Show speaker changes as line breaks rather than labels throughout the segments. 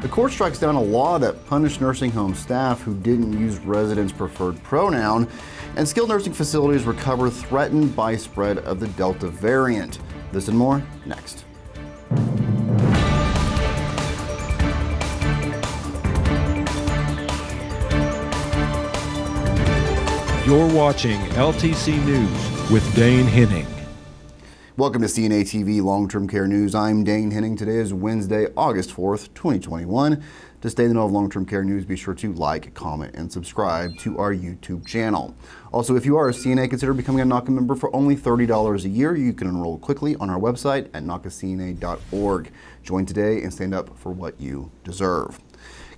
The court strikes down a law that punished nursing home staff who didn't use residents' preferred pronoun, and skilled nursing facilities recover threatened by spread of the Delta variant. This and more next.
You're watching LTC News with Dane Henning.
Welcome to CNA TV Long-Term Care News. I'm Dane Henning. Today is Wednesday, August 4th, 2021. To stay in the know of long-term care news, be sure to like, comment, and subscribe to our YouTube channel. Also, if you are a CNA, consider becoming a NAHCA member for only $30 a year. You can enroll quickly on our website at NAHCACNA.org. Join today and stand up for what you deserve.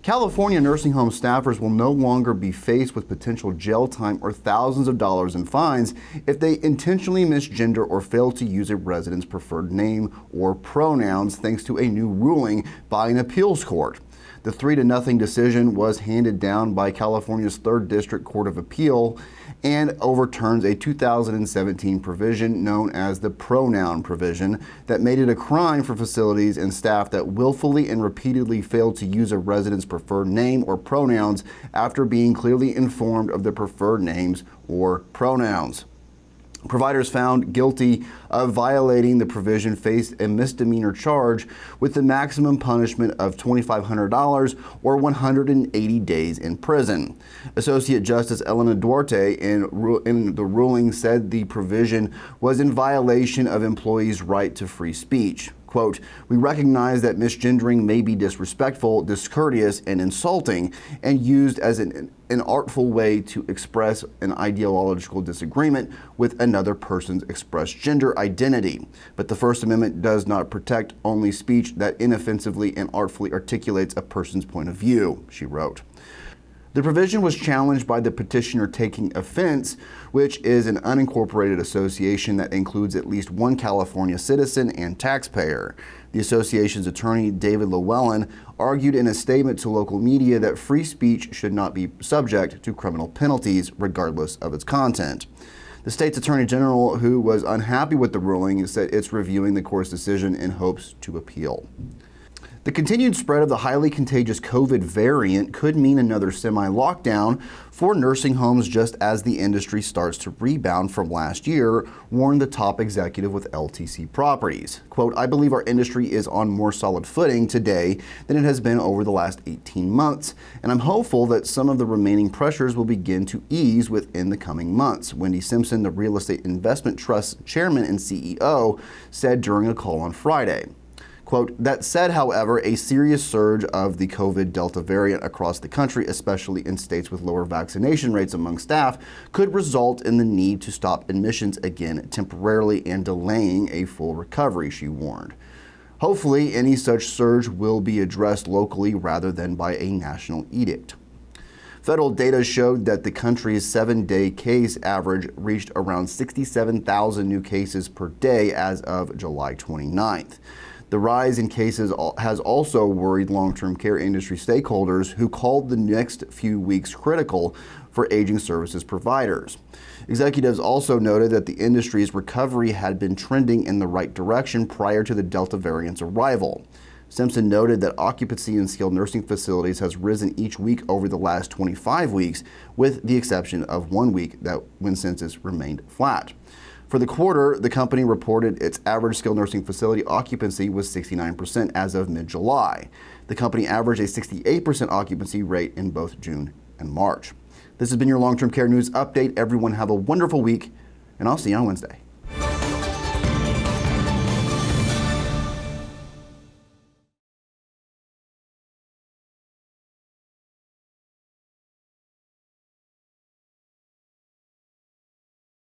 California nursing home staffers will no longer be faced with potential jail time or thousands of dollars in fines if they intentionally misgender or fail to use a resident's preferred name or pronouns thanks to a new ruling by an appeals court. The three to nothing decision was handed down by California's third district court of appeal and overturns a 2017 provision known as the pronoun provision that made it a crime for facilities and staff that willfully and repeatedly failed to use a resident's preferred name or pronouns after being clearly informed of the preferred names or pronouns. Providers found guilty of violating the provision faced a misdemeanor charge with the maximum punishment of $2,500 or 180 days in prison. Associate Justice Elena Duarte in, in the ruling said the provision was in violation of employees' right to free speech. Quote, we recognize that misgendering may be disrespectful, discourteous, and insulting, and used as an, an artful way to express an ideological disagreement with another person's expressed gender identity. But the First Amendment does not protect only speech that inoffensively and artfully articulates a person's point of view, she wrote. The provision was challenged by the petitioner taking offense, which is an unincorporated association that includes at least one California citizen and taxpayer. The association's attorney, David Llewellyn, argued in a statement to local media that free speech should not be subject to criminal penalties regardless of its content. The state's attorney general, who was unhappy with the ruling, said it's reviewing the court's decision in hopes to appeal. The continued spread of the highly contagious COVID variant could mean another semi-lockdown for nursing homes just as the industry starts to rebound from last year, warned the top executive with LTC Properties. Quote, I believe our industry is on more solid footing today than it has been over the last 18 months, and I'm hopeful that some of the remaining pressures will begin to ease within the coming months, Wendy Simpson, the Real Estate Investment Trust chairman and CEO, said during a call on Friday. Quote, that said, however, a serious surge of the COVID Delta variant across the country, especially in states with lower vaccination rates among staff, could result in the need to stop admissions again temporarily and delaying a full recovery, she warned. Hopefully, any such surge will be addressed locally rather than by a national edict. Federal data showed that the country's seven-day case average reached around 67,000 new cases per day as of July 29th. The rise in cases has also worried long-term care industry stakeholders who called the next few weeks critical for aging services providers. Executives also noted that the industry's recovery had been trending in the right direction prior to the Delta variant's arrival. Simpson noted that occupancy in skilled nursing facilities has risen each week over the last 25 weeks, with the exception of one week that when census remained flat. For the quarter, the company reported its average skilled nursing facility occupancy was 69% as of mid-July. The company averaged a 68% occupancy rate in both June and March. This has been your long-term care news update. Everyone have a wonderful week, and I'll see you on Wednesday.